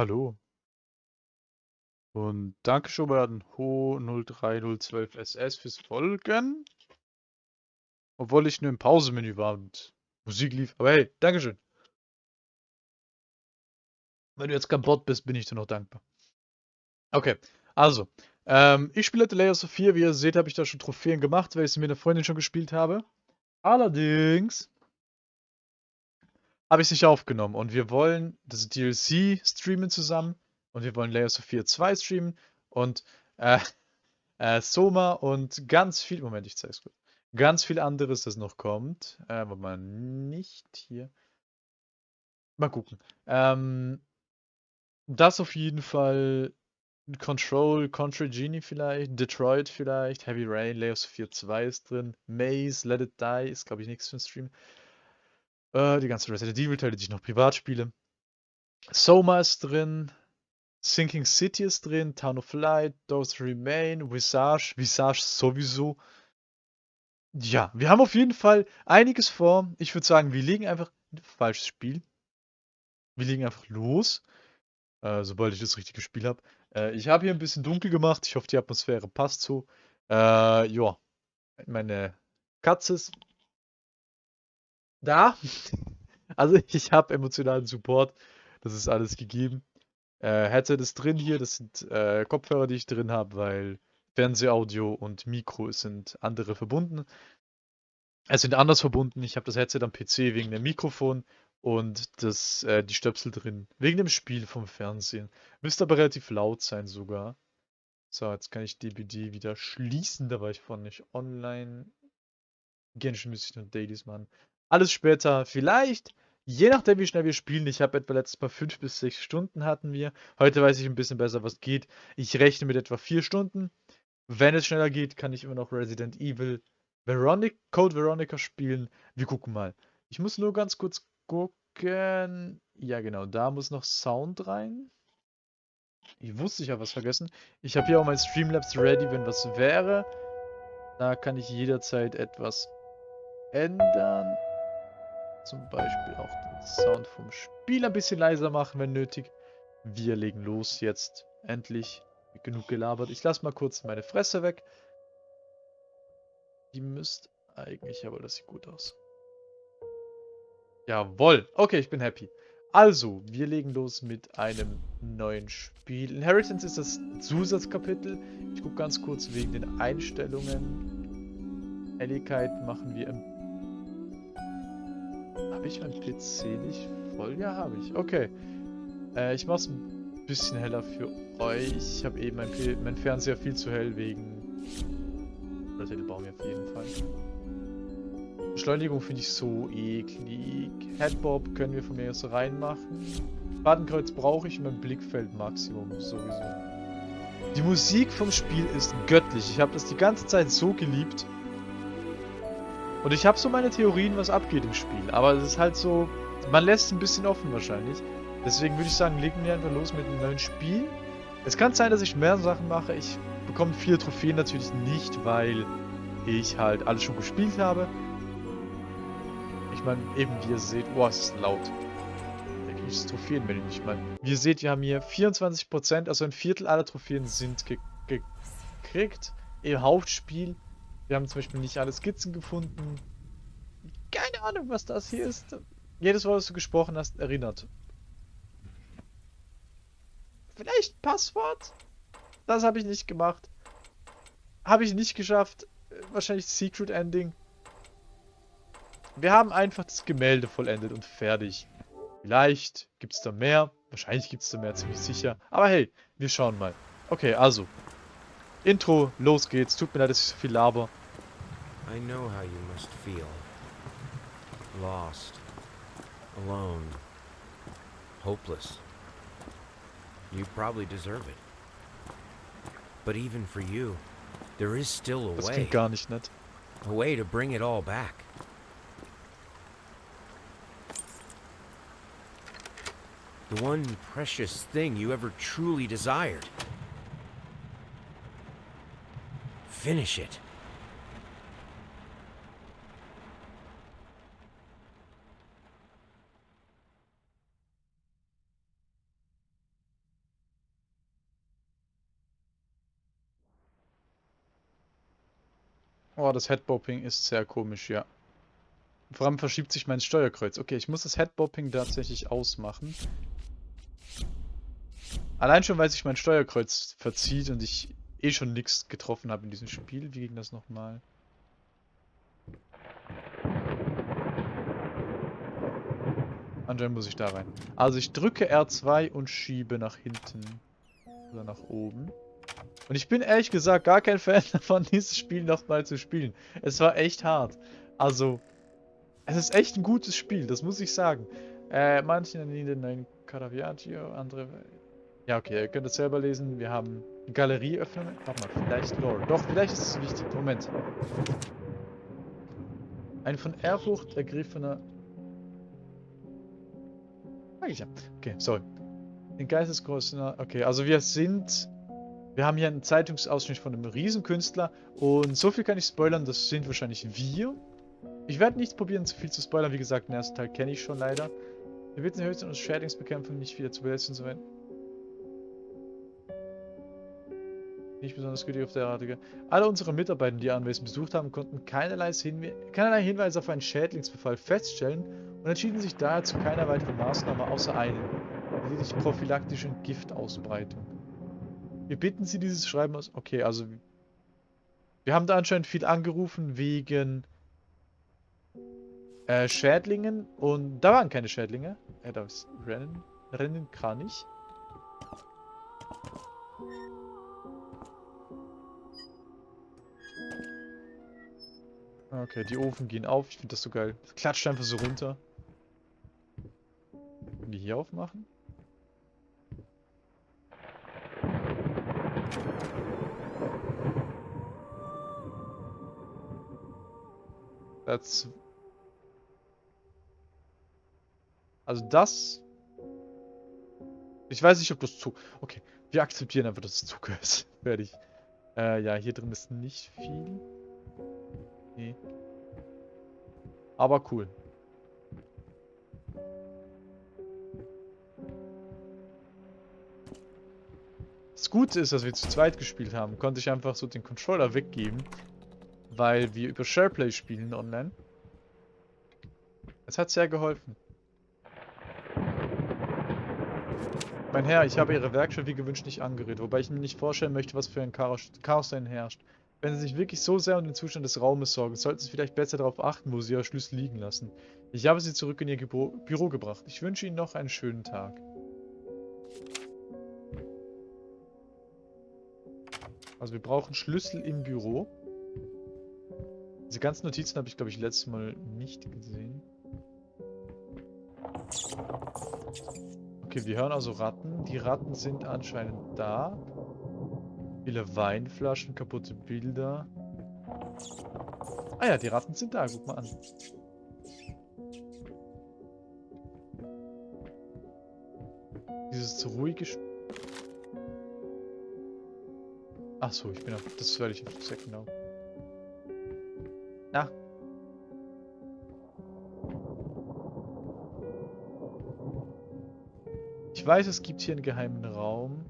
Hallo. Und danke schon mal an Ho03012SS fürs Folgen. Obwohl ich nur im Pausemenü war und Musik lief. Aber hey, Dankeschön. Wenn du jetzt Bot bist, bin ich dir noch dankbar. Okay, also. Ähm, ich spiele The Layers of 4. Wie ihr seht, habe ich da schon Trophäen gemacht, weil ich es mit einer Freundin schon gespielt habe. Allerdings habe ich es nicht aufgenommen. Und wir wollen das DLC streamen zusammen und wir wollen Layers of 4 2 streamen und äh, äh, Soma und ganz viel, Moment, ich zeige es kurz, ganz viel anderes, das noch kommt, äh, aber mal nicht hier, mal gucken, ähm, das auf jeden Fall Control, Contra Genie vielleicht, Detroit vielleicht, Heavy Rain, Layers of 4 2 ist drin, Maze, Let It Die ist glaube ich nichts für den Stream. Äh, die ganzen Resident Evil-Teile, die ich noch privat spiele. Soma ist drin. Sinking City ist drin. Town of Light, Those Remain, Visage. Visage sowieso. Ja, wir haben auf jeden Fall einiges vor. Ich würde sagen, wir legen einfach. Falsches Spiel. Wir legen einfach los. Äh, sobald ich das richtige Spiel habe. Äh, ich habe hier ein bisschen dunkel gemacht. Ich hoffe, die Atmosphäre passt so. Äh, ja. Meine Katze ist da. Also ich habe emotionalen Support. Das ist alles gegeben. Äh, Headset ist drin hier. Das sind äh, Kopfhörer, die ich drin habe, weil Fernsehaudio und Mikro sind andere verbunden. Es sind anders verbunden. Ich habe das Headset am PC wegen dem Mikrofon und das, äh, die Stöpsel drin wegen dem Spiel vom Fernsehen. Müsste aber relativ laut sein sogar. So, jetzt kann ich DBD wieder schließen. Da war ich vorhin nicht online. Genshin müsste ich nur Dailies machen. Alles später vielleicht, je nachdem wie schnell wir spielen. Ich habe etwa letztes Mal 5 bis 6 Stunden hatten wir. Heute weiß ich ein bisschen besser, was geht. Ich rechne mit etwa 4 Stunden. Wenn es schneller geht, kann ich immer noch Resident Evil Veronic, Code Veronica spielen. Wir gucken mal. Ich muss nur ganz kurz gucken. Ja, genau, da muss noch Sound rein. Ich wusste, ich habe was vergessen. Ich habe hier auch mein Streamlabs ready, wenn was wäre. Da kann ich jederzeit etwas ändern. Zum Beispiel auch den Sound vom Spiel ein bisschen leiser machen, wenn nötig. Wir legen los jetzt. Endlich. Genug gelabert. Ich lasse mal kurz meine Fresse weg. Die müsste eigentlich, aber das sieht gut aus. Jawoll. Okay, ich bin happy. Also, wir legen los mit einem neuen Spiel. Inheritance ist das Zusatzkapitel. Ich gucke ganz kurz wegen den Einstellungen. Helligkeit machen wir ein habe ich mein PC nicht voll? Ja, habe ich. Okay. Äh, ich mache es ein bisschen heller für euch. Ich habe eben mein, mein, Fernseher viel zu hell wegen... Den bauen wir auf jeden Fall. Beschleunigung finde ich so eklig. Headbob können wir von mir aus reinmachen. Fadenkreuz brauche ich mein Blickfeld-Maximum sowieso. Die Musik vom Spiel ist göttlich. Ich habe das die ganze Zeit so geliebt. Und ich habe so meine Theorien, was abgeht im Spiel. Aber es ist halt so, man lässt es ein bisschen offen wahrscheinlich. Deswegen würde ich sagen, legen wir einfach los mit einem neuen Spiel. Es kann sein, dass ich mehr Sachen mache. Ich bekomme viele Trophäen natürlich nicht, weil ich halt alles schon gespielt habe. Ich meine, eben wie ihr seht, oh, es ist laut. Da kriege ich Trophäen, wenn ich nicht meine. Wie ihr seht, wir haben hier 24%, also ein Viertel aller Trophäen sind gekriegt im Hauptspiel. Wir haben zum Beispiel nicht alle Skizzen gefunden. Keine Ahnung, was das hier ist. Jedes Wort, was du gesprochen hast, erinnert. Vielleicht Passwort? Das habe ich nicht gemacht. Habe ich nicht geschafft. Wahrscheinlich Secret Ending. Wir haben einfach das Gemälde vollendet und fertig. Vielleicht gibt es da mehr. Wahrscheinlich gibt es da mehr, ziemlich sicher. Aber hey, wir schauen mal. Okay, also. Intro, los geht's. Tut mir leid, dass ich so viel laber. I know how you must feel. Lost. Alone. Hopeless. You probably deserve it. But even for you, there is still a das way. gar nicht nett. A way to bring it all back. The one precious thing you ever truly desired. Finish it. Oh, das Headbopping ist sehr komisch, ja. Vor allem verschiebt sich mein Steuerkreuz. Okay, ich muss das Headbopping tatsächlich ausmachen. Allein schon, weil sich mein Steuerkreuz verzieht und ich eh schon nichts getroffen habe in diesem Spiel. Wie ging das nochmal? Anscheinend muss ich da rein. Also ich drücke R2 und schiebe nach hinten. Oder nach oben. Und ich bin ehrlich gesagt gar kein Fan davon, dieses Spiel nochmal zu spielen. Es war echt hart. Also, es ist echt ein gutes Spiel, das muss ich sagen. Äh, manche nennen ein Caraviaggio, andere... Ja, okay, ihr könnt es selber lesen. Wir haben Galerie öffnen. Warte mal, vielleicht Lore. Doch, vielleicht ist es wichtig. Moment. Ein von Ehrfurcht ergriffener... Sag ich ja. Okay, sorry. Den Geistesgroßen... Okay, also wir sind wir haben hier einen Zeitungsausschnitt von einem Riesenkünstler und so viel kann ich spoilern, das sind wahrscheinlich wir. Ich werde nicht probieren, zu viel zu spoilern, wie gesagt, den ersten Teil kenne ich schon leider. Wir bitten höchstens aus Schädlingsbekämpfung nicht wieder zu besetzen zu werden. Nicht besonders gütig auf der derartige. Alle unsere Mitarbeiter, die Anwesen besucht haben, konnten keinerlei, Hinwe keinerlei Hinweis auf einen Schädlingsbefall feststellen und entschieden sich daher zu keiner weiteren Maßnahme außer einen, lediglich prophylaktischen Giftausbreitung. Wir bitten Sie dieses Schreiben aus. Okay, also wir haben da anscheinend viel angerufen wegen äh, Schädlingen und da waren keine Schädlinge. Ja, da ist Rennen. Rennen kann ich. Okay, die Ofen gehen auf. Ich finde das so geil. Das klatscht einfach so runter. Können die hier aufmachen? Das... Also das... Ich weiß nicht, ob das Zug... Okay, wir akzeptieren einfach, dass es Zug ist. Fertig. Äh, ja, hier drin ist nicht viel. Nee. Aber cool. Das Gute ist, dass wir zu zweit gespielt haben, konnte ich einfach so den Controller weggeben, weil wir über SharePlay spielen online. Es hat sehr geholfen. Mein Herr, ich habe Ihre Werkstatt wie gewünscht nicht angerührt, wobei ich mir nicht vorstellen möchte, was für ein Chaos, Chaos dahin herrscht. Wenn Sie sich wirklich so sehr um den Zustand des Raumes sorgen, sollten Sie vielleicht besser darauf achten, wo Sie Ihre Schlüssel liegen lassen. Ich habe Sie zurück in Ihr Büro, Büro gebracht. Ich wünsche Ihnen noch einen schönen Tag. Also wir brauchen Schlüssel im Büro. Diese ganzen Notizen habe ich, glaube ich, letztes Mal nicht gesehen. Okay, wir hören also Ratten. Die Ratten sind anscheinend da. Viele Weinflaschen, kaputte Bilder. Ah ja, die Ratten sind da. Guck mal an. Dieses ruhige Spiel. Ach so, ich bin auf, das werde ich auf sehr genau. Weiß, es gibt hier einen geheimen Raum.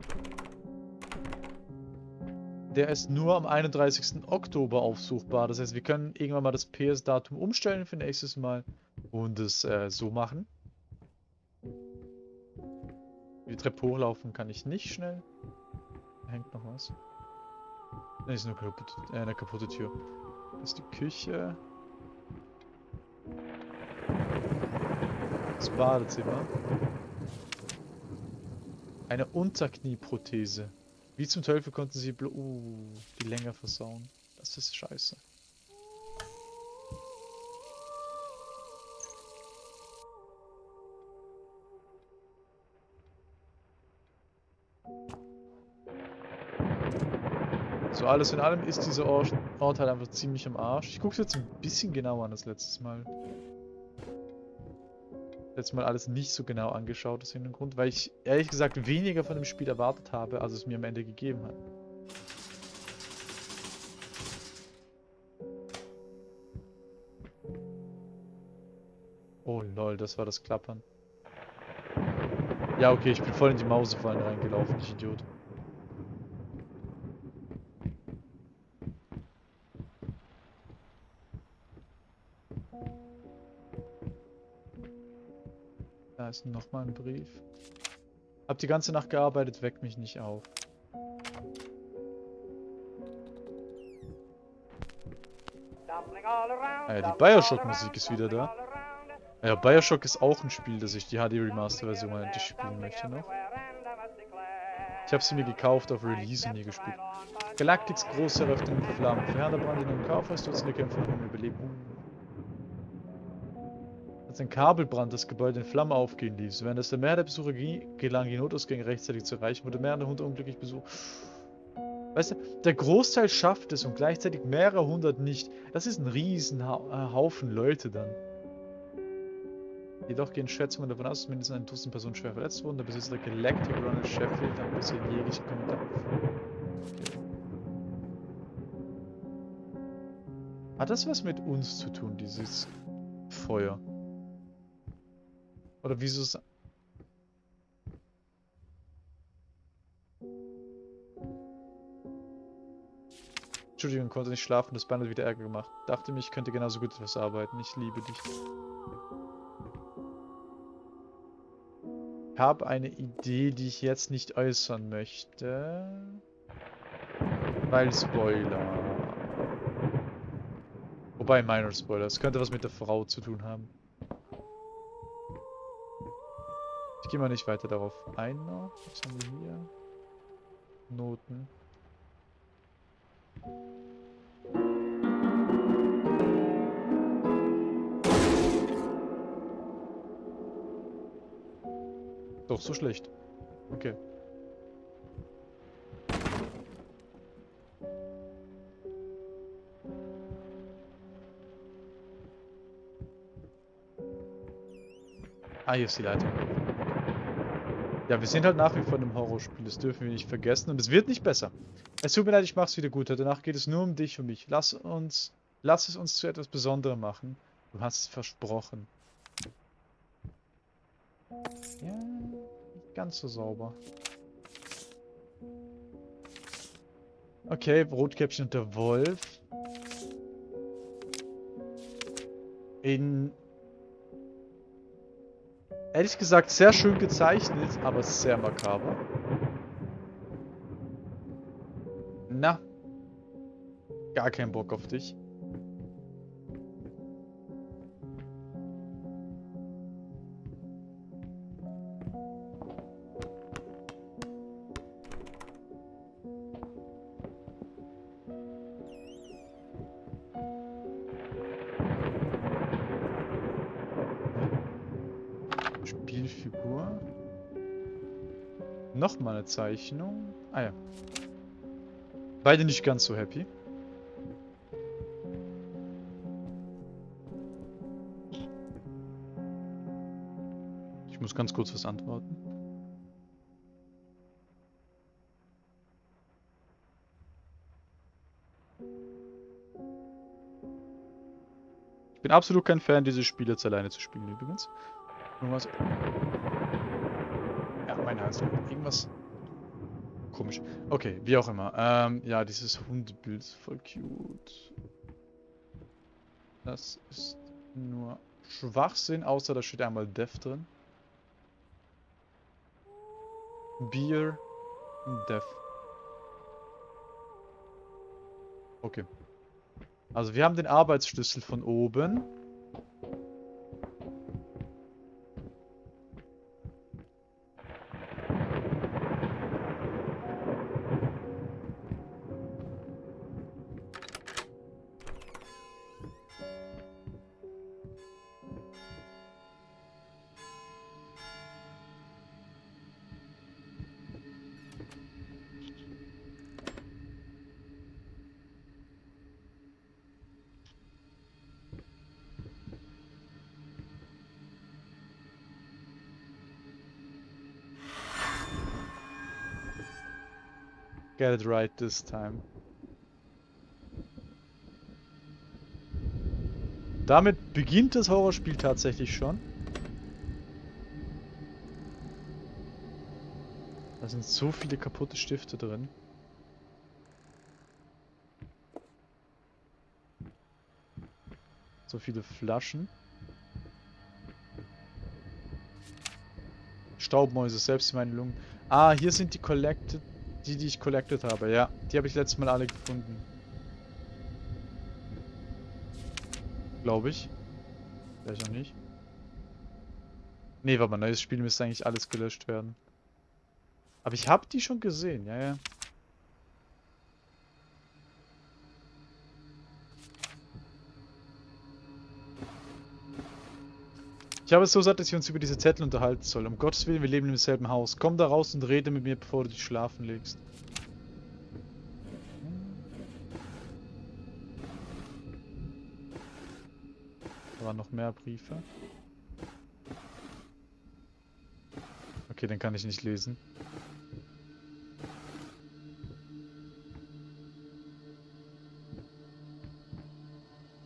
Der ist nur am 31. Oktober aufsuchbar. Das heißt, wir können irgendwann mal das PS-Datum umstellen für nächstes Mal und es äh, so machen. Die Treppe hochlaufen kann ich nicht schnell. Da hängt noch was. Ne, ist nur kaputt, äh, eine kaputte Tür. Das ist die Küche. Das Badezimmer. Eine Unterknieprothese. Wie zum Teufel konnten sie uh, die länger versauen? Das ist scheiße. So, alles in allem ist dieser Ort, halt einfach ziemlich am Arsch. Ich gucke jetzt ein bisschen genauer an als letztes Mal. Letztes Mal alles nicht so genau angeschaut aus irgendeinem Grund, weil ich ehrlich gesagt weniger von dem Spiel erwartet habe, als es mir am Ende gegeben hat. Oh lol, das war das Klappern. Ja, okay, ich bin voll in die Mausefallen reingelaufen, ich Idiot. Nice, nochmal ein Brief. Hab die ganze Nacht gearbeitet, weckt mich nicht auf. Ja, die Bioshock-Musik ist wieder da. Ja, Bioshock ist auch ein Spiel, das ich die HD Remaster-Version endlich spielen möchte noch. Ich habe sie mir gekauft auf Release und nie gespielt. Galactics große Eröffnung in Flammen. Verheerender Brand in einem Kaufhaus, Dutzende Kämpfer um Überleben. Ein Kabelbrand das Gebäude in Flammen aufgehen ließ, während es der Mehrheit der Besucher gelang, die Notausgänge rechtzeitig zu erreichen, wurde mehrere hundert unglücklich besucht. Weißt du, der Großteil schafft es und gleichzeitig mehrere hundert nicht. Das ist ein riesen ha Haufen Leute dann. Jedoch gehen Schätzungen davon aus, dass mindestens ein Dutzend Personen schwer verletzt wurden. Der Besitzer der Galactic Ronald Sheffield hat bisher jegliche Kommentar. Hat das was mit uns zu tun, dieses Feuer? Oder wieso ist... Entschuldigung, konnte nicht schlafen, das Bein hat wieder Ärger gemacht. Dachte mich, könnte genauso gut etwas arbeiten. Ich liebe dich. Ich habe eine Idee, die ich jetzt nicht äußern möchte. Weil Spoiler. Wobei, minor Spoiler. Es könnte was mit der Frau zu tun haben. Ich gehe mal nicht weiter darauf ein noch. Was haben wir hier? Noten. Doch so schlecht. Okay. Ah, hier ist die Leitung. Ja, wir sind halt nach wie vor in einem Horrorspiel. Das dürfen wir nicht vergessen. Und es wird nicht besser. Es tut mir leid, ich mach's wieder gut. Danach geht es nur um dich und mich. Lass uns... Lass es uns zu etwas Besonderem machen. Du hast es versprochen. Ja, nicht ganz so sauber. Okay, Rotkäppchen und der Wolf. In... Ehrlich gesagt, sehr schön gezeichnet, aber sehr makaber. Na. Gar keinen Bock auf dich. Spielfigur. Nochmal eine Zeichnung. Ah ja. Beide nicht ganz so happy. Ich muss ganz kurz was antworten. Ich bin absolut kein Fan, dieses Spiel jetzt alleine zu spielen, übrigens. Irgendwas. Ja, mein Hals. Irgendwas. Komisch. Okay, wie auch immer. Ähm, ja, dieses Hundebild ist voll cute. Das ist nur Schwachsinn, außer da steht einmal Death drin. Beer und Death. Okay. Also wir haben den Arbeitsschlüssel von oben. Get it right this time. Damit beginnt das Horrorspiel tatsächlich schon. Da sind so viele kaputte Stifte drin. So viele Flaschen. Staubmäuse selbst in meinen Lungen. Ah, hier sind die collected, die, die ich collected habe. Ja, die habe ich letztes Mal alle gefunden. Glaube ich. Vielleicht auch nicht. Nee, warte mal, neues Spiel müsste eigentlich alles gelöscht werden. Aber ich habe die schon gesehen, ja, ja. Ich habe es so satt, dass ich uns über diese Zettel unterhalten soll. Um Gottes Willen, wir leben im selben Haus. Komm da raus und rede mit mir, bevor du dich schlafen legst. Da waren noch mehr Briefe. Okay, den kann ich nicht lesen.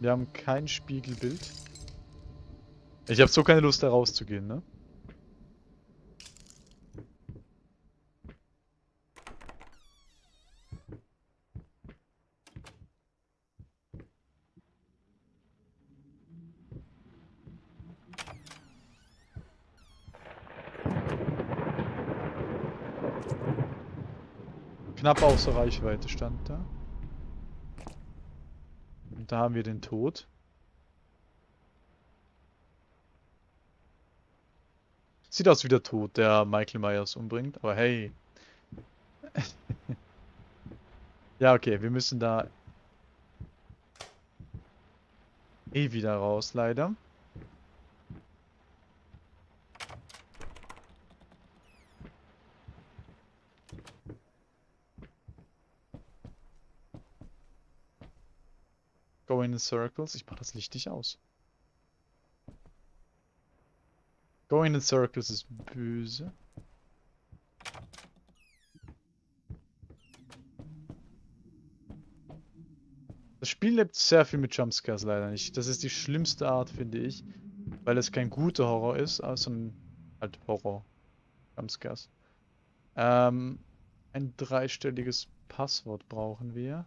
Wir haben kein Spiegelbild. Ich habe so keine Lust, da rauszugehen, ne? Knapp außer Reichweite stand da. Und da haben wir den Tod. Sieht aus wie der Tod, der Michael Myers umbringt, aber hey. ja, okay, wir müssen da eh wieder raus, leider. Going in circles. Ich mach das Licht nicht aus. Going in circles ist böse. Das Spiel lebt sehr viel mit Jumpscares leider nicht. Das ist die schlimmste Art, finde ich. Weil es kein guter Horror ist, sondern halt Horror. Jumpscares. Ähm, ein dreistelliges Passwort brauchen wir.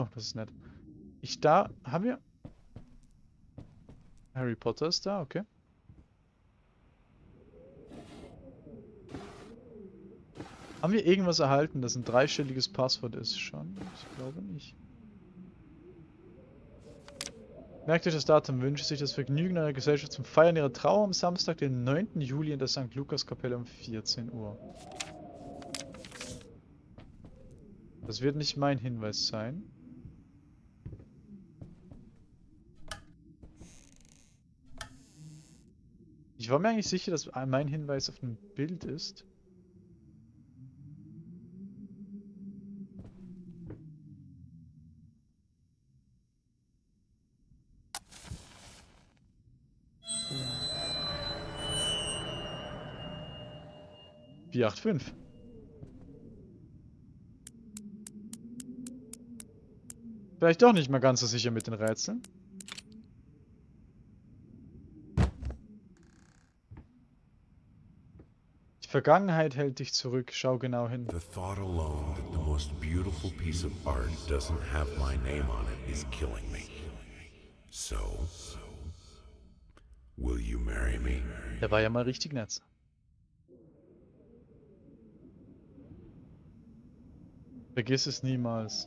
Oh, das ist nett. Ich da, haben wir... Harry Potter ist da, okay. Haben wir irgendwas erhalten, das ein dreistelliges Passwort ist schon? Ich glaube nicht. Merkt euch das Datum, wünscht sich das Vergnügen einer Gesellschaft zum Feiern ihrer Trauer am Samstag, den 9. Juli in der St. Lukas Kapelle um 14 Uhr. Das wird nicht mein Hinweis sein. Ich war mir eigentlich sicher, dass mein Hinweis auf ein Bild ist. Acht, fünf. Vielleicht doch nicht mal ganz so sicher mit den Rätseln. Vergangenheit hält dich zurück. Schau genau hin. The thought alone that the most beautiful piece of art doesn't have my name on it is killing me. So, will you marry me? Der war ja mal richtig nett. Vergiss es niemals.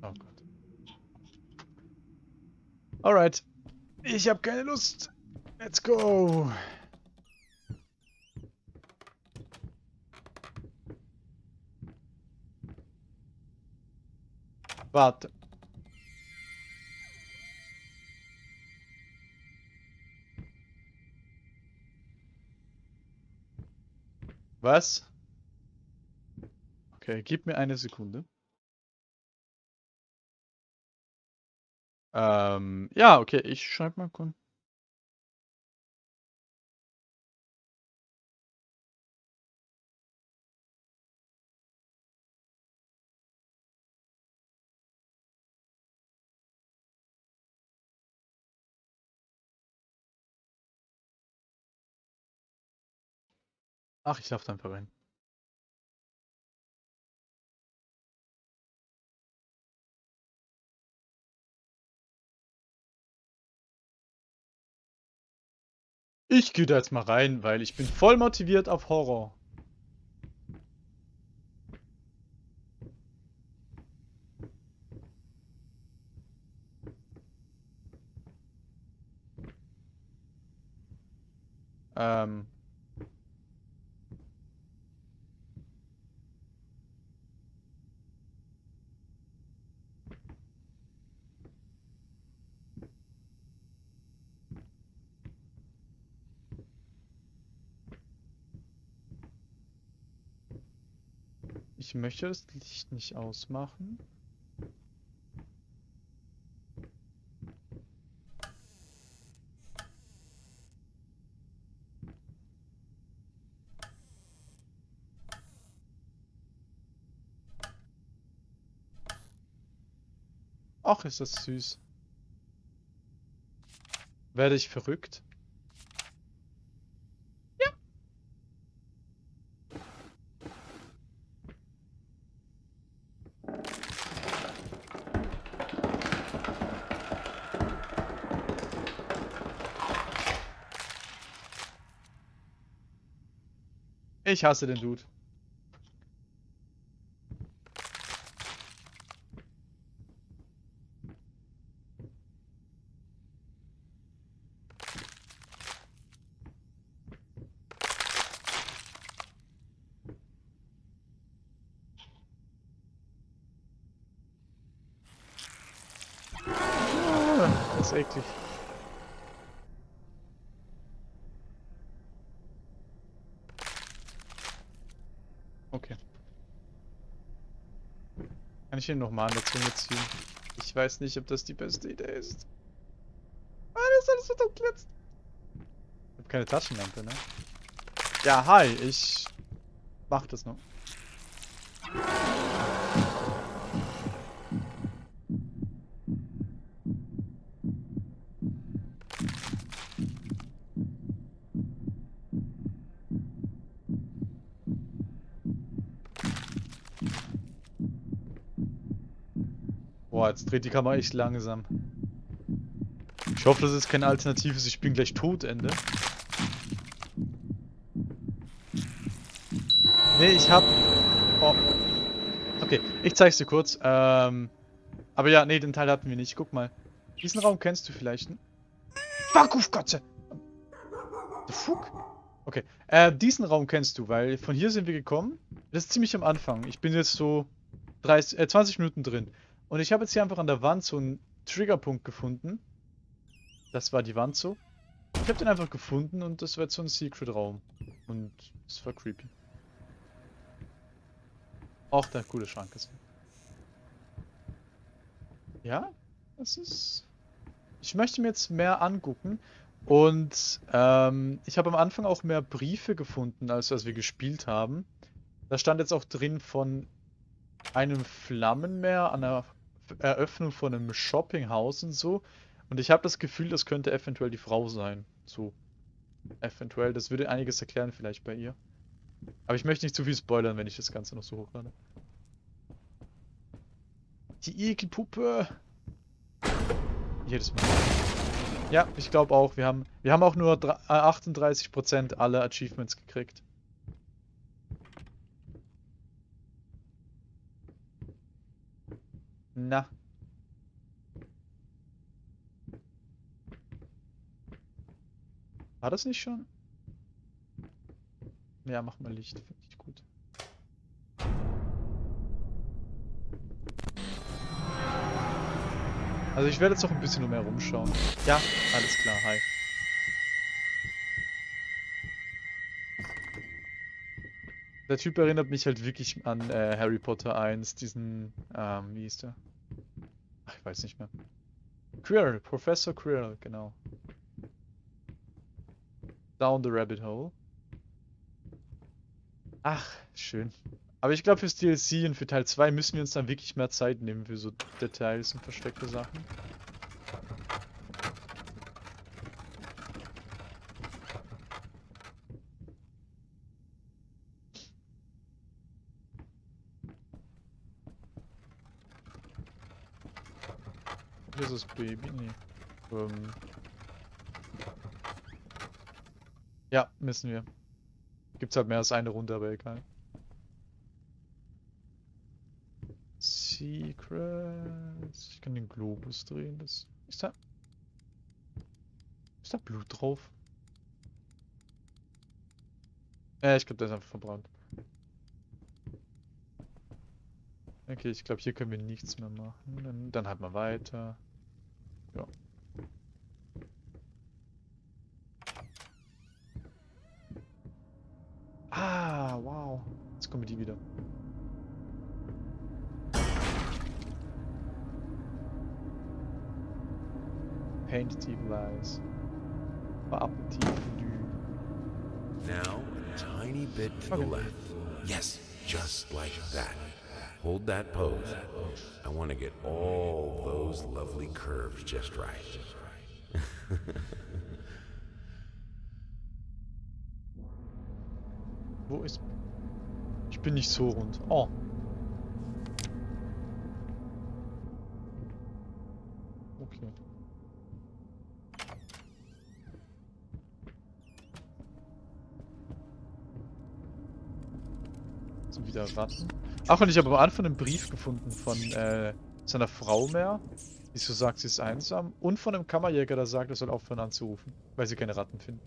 Oh Gott. Alright. Ich habe keine Lust. Let's go. Warte. Was? Okay, gib mir eine Sekunde. Ähm, ja, okay, ich schreibe mal kurz. Ach, ich darf dann verwenden. Ich gehe da jetzt mal rein, weil ich bin voll motiviert auf Horror. Ähm. Ich möchte das Licht nicht ausmachen. Ach, ist das süß. Werde ich verrückt? Ich hasse den Dude. Ah, eklig. Okay. Ihn nochmal an der Zunge ziehen? Ich weiß nicht, ob das die beste Idee ist. Ah, alles so jetzt. Ich habe keine Taschenlampe, ne? Ja, hi, ich mach das noch. Dreht die Kamera echt langsam. Ich hoffe, das ist kein alternatives Ich bin gleich tot Ende. Nee, ich hab... Oh. Okay, ich zeig's dir kurz. Ähm... Aber ja, nee, den Teil hatten wir nicht. Guck mal. Diesen Raum kennst du vielleicht. Hm? Fuck auf Gotze! The fuck? Okay, äh, diesen Raum kennst du, weil von hier sind wir gekommen. Das ist ziemlich am Anfang. Ich bin jetzt so 30, äh, 20 Minuten drin. Und ich habe jetzt hier einfach an der Wand so einen Triggerpunkt gefunden. Das war die Wand so. Ich habe den einfach gefunden und das war jetzt so ein Secret-Raum. Und es war creepy. Auch der coole Schrank ist. Ja, das ist... Ich möchte mir jetzt mehr angucken. Und ähm, ich habe am Anfang auch mehr Briefe gefunden, als als wir gespielt haben. Da stand jetzt auch drin von einem Flammenmeer an der Eröffnung von einem Shoppinghaus und so. Und ich habe das Gefühl, das könnte eventuell die Frau sein. So. Eventuell. Das würde einiges erklären vielleicht bei ihr. Aber ich möchte nicht zu viel spoilern, wenn ich das Ganze noch so hochlade. Die Ekelpuppe. Jedes Mal. Ja, ich glaube auch. Wir haben, wir haben auch nur dra- äh, 38% aller Achievements gekriegt. Na. War das nicht schon? Ja, mach mal Licht. Finde ich gut. Also ich werde jetzt noch ein bisschen mehr rumschauen. Ja, alles klar, hi. Der Typ erinnert mich halt wirklich an äh, Harry Potter 1, diesen, ähm, wie hieß der? Ich weiß nicht mehr. Quirrell, Professor Quirrell, genau. Down the Rabbit Hole. Ach, schön. Aber ich glaube, fürs DLC und für Teil 2 müssen wir uns dann wirklich mehr Zeit nehmen für so Details und versteckte Sachen. Hier ist das Baby. Nee. Ähm. Ja, müssen wir. Gibt's halt mehr als eine Runde, aber egal. Secrets. Ich kann den Globus drehen. Das ist da. Ist da Blut drauf? Äh, ich glaube, der ist einfach verbrannt. Okay, ich glaube, hier können wir nichts mehr machen. Dann, dann halt mal weiter. Just like that. Hold that pose. I want to get all those lovely curves just right. Wo ist... Ich bin nicht so rund. Oh. Wieder Ratten. Ach, und ich habe am Anfang einen Brief gefunden von äh, seiner Frau mehr, die so sagt, sie ist einsam. Und von einem Kammerjäger, der sagt, er soll aufhören anzurufen, weil sie keine Ratten finden.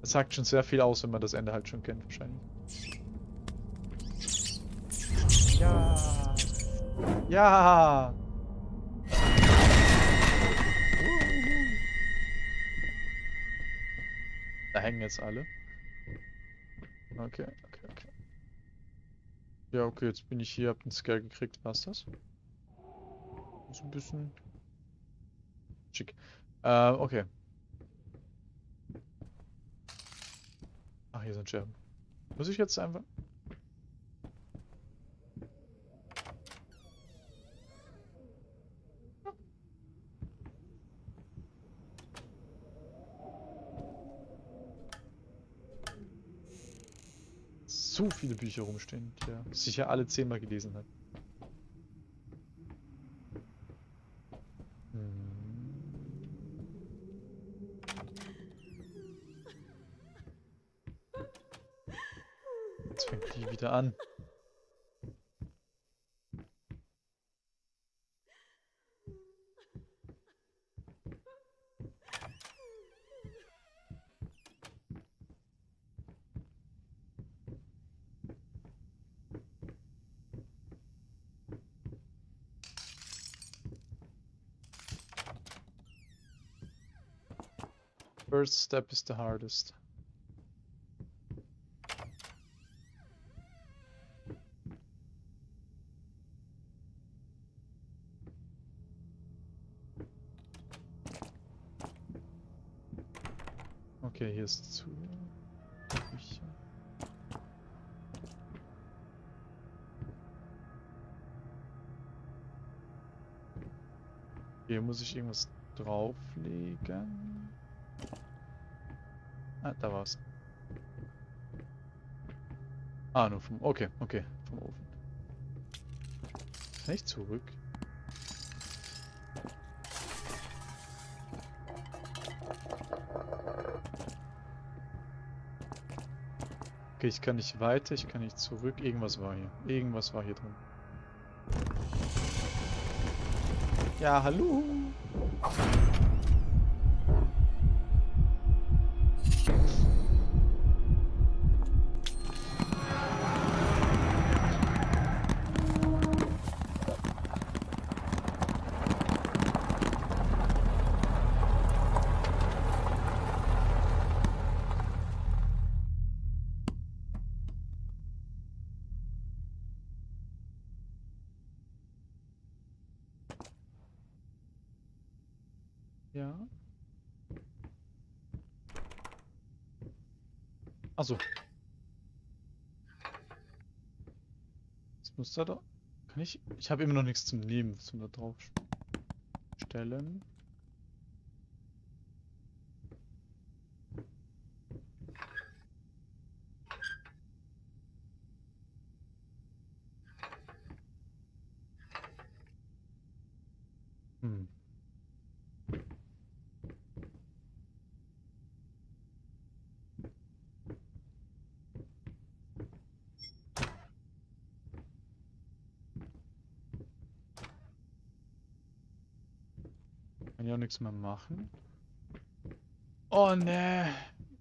Das sagt schon sehr viel aus, wenn man das Ende halt schon kennt, wahrscheinlich. Ja. Ja. Da hängen jetzt alle. Okay. Ja, okay, jetzt bin ich hier, hab den Scale gekriegt. War's das? So ein bisschen schick. Äh, okay. Ach, hier sind Scherben. Muss ich jetzt einfach... So viele Bücher rumstehen, die er sicher alle zehnmal gelesen hat. Jetzt fängt die wieder an. First step is the hardest. Okay, hier ist zu. Hier muss ich irgendwas drauflegen. Ah, da war's. Ah, nur vom... Okay, okay, vom Ofen. Kann ich zurück? Okay, ich kann nicht weiter, ich kann nicht zurück. Irgendwas war hier. Irgendwas war hier drin. Ja, hallo. Achso. Das muss da. Kann ich. Ich habe immer noch nichts zum Nehmen, zum da drauf stellen. Nichts mehr machen. Oh ne,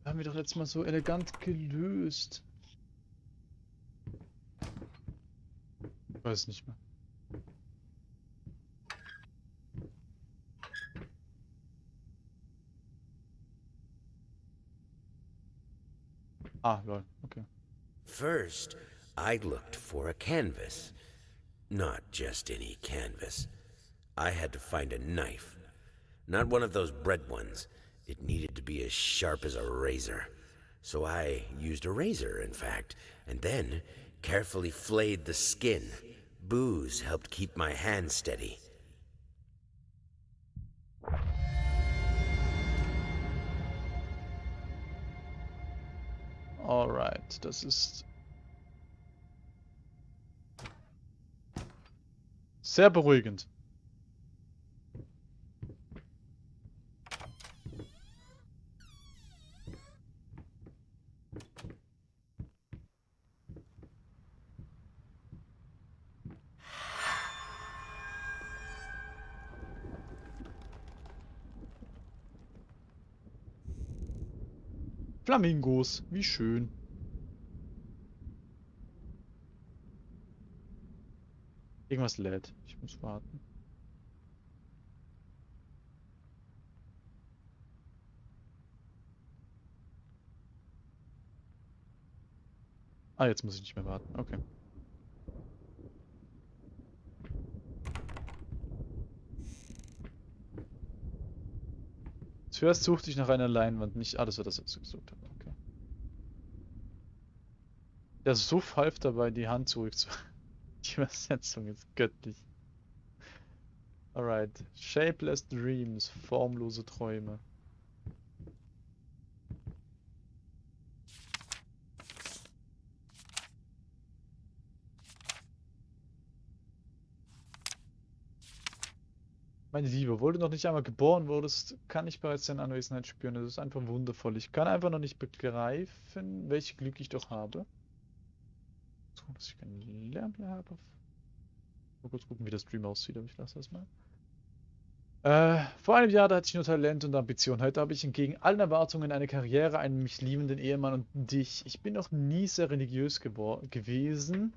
haben wir doch letztes Mal so elegant gelöst. Ich weiß nicht mehr. Ah, lol, okay. First, I looked for a canvas. Not just any canvas. I had to find a knife. Not one of those bread ones. It needed to be as sharp as a razor. So I used a razor, in fact, and then carefully flayed the skin. Booze helped keep my hand steady. Alright, das ist sehr beruhigend. Flamingos, wie schön. Irgendwas lädt. Ich muss warten. Ah, jetzt muss ich nicht mehr warten. Okay. Zuerst suchte ich nach einer Leinwand, nicht alles, was das dazu gesucht habe. Okay. Der Suff half dabei, die Hand zurückzuhalten. Die Übersetzung ist göttlich. Alright. Shapeless Dreams, formlose Träume. Meine Liebe, obwohl du noch nicht einmal geboren wurdest, kann ich bereits deine Anwesenheit spüren. Das ist einfach wundervoll. Ich kann einfach noch nicht begreifen, welches Glück ich doch habe. So, dass ich keinen Lärm mehr habe. Mal kurz gucken, wie der Stream aussieht, aber ich lasse das mal. Äh, vor einem Jahr da hatte ich nur Talent und Ambition. Heute habe ich entgegen allen Erwartungen eine Karriere, einen mich liebenden Ehemann und dich. Ich bin noch nie sehr religiös gewesen.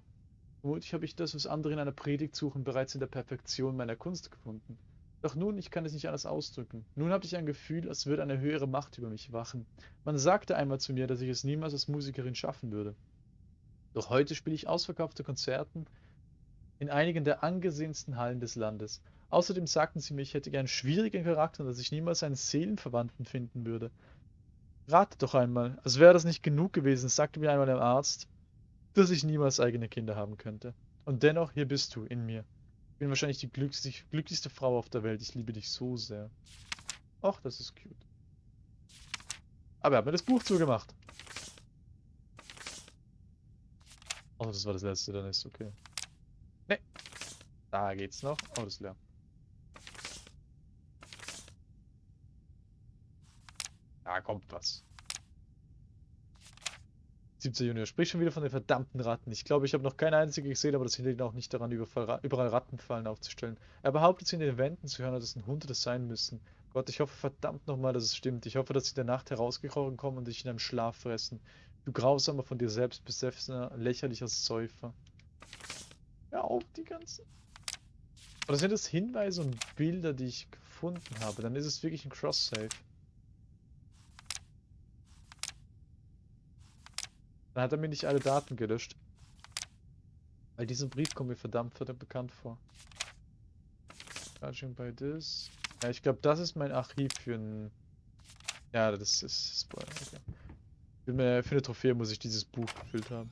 Vermutlich habe ich das, was andere in einer Predigt suchen, bereits in der Perfektion meiner Kunst gefunden. Doch nun, ich kann es nicht anders ausdrücken. Nun habe ich ein Gefühl, als würde eine höhere Macht über mich wachen. Man sagte einmal zu mir, dass ich es niemals als Musikerin schaffen würde. Doch heute spiele ich ausverkaufte Konzerten in einigen der angesehensten Hallen des Landes. Außerdem sagten sie mir, ich hätte einen schwierigen Charakter und dass ich niemals einen Seelenverwandten finden würde. Rate doch einmal, als wäre das nicht genug gewesen, sagte mir einmal der Arzt, dass ich niemals eigene Kinder haben könnte. Und dennoch, hier bist du, in mir bin wahrscheinlich die glücklichste, glücklichste Frau auf der Welt. Ich liebe dich so sehr. Och, das ist cute. Aber er hat mir das Buch zugemacht. Oh, das war das letzte, dann ist okay. Ne. Da geht's noch. Oh, das ist leer. Da kommt was. 17 Junior. Sprich schon wieder von den verdammten Ratten. Ich glaube, ich habe noch keine einzige gesehen, aber das hindert ihn auch nicht daran, überall Rattenfallen aufzustellen. Er behauptet, sie in den Wänden zu hören, dass es ein Hund das sein müssen. Gott, ich hoffe verdammt nochmal, dass es stimmt. Ich hoffe, dass sie in der Nacht herausgekrochen kommen und dich in einem Schlaf fressen. Du grausamer von dir selbst besessener, lächerlicher Säufer. Hör auf, die ganze... Oder sind das Hinweise und Bilder, die ich gefunden habe? Dann ist es wirklich ein Cross-Save. Dann hat er mir nicht alle Daten gelöscht. Weil dieser Brief kommt mir verdammt verdammt bekannt vor. Charging by this. Ja, ich glaube, das ist mein Archiv für ein... Ja, das ist... Spoiler, okay. Für eine Trophäe muss ich dieses Buch gefüllt haben.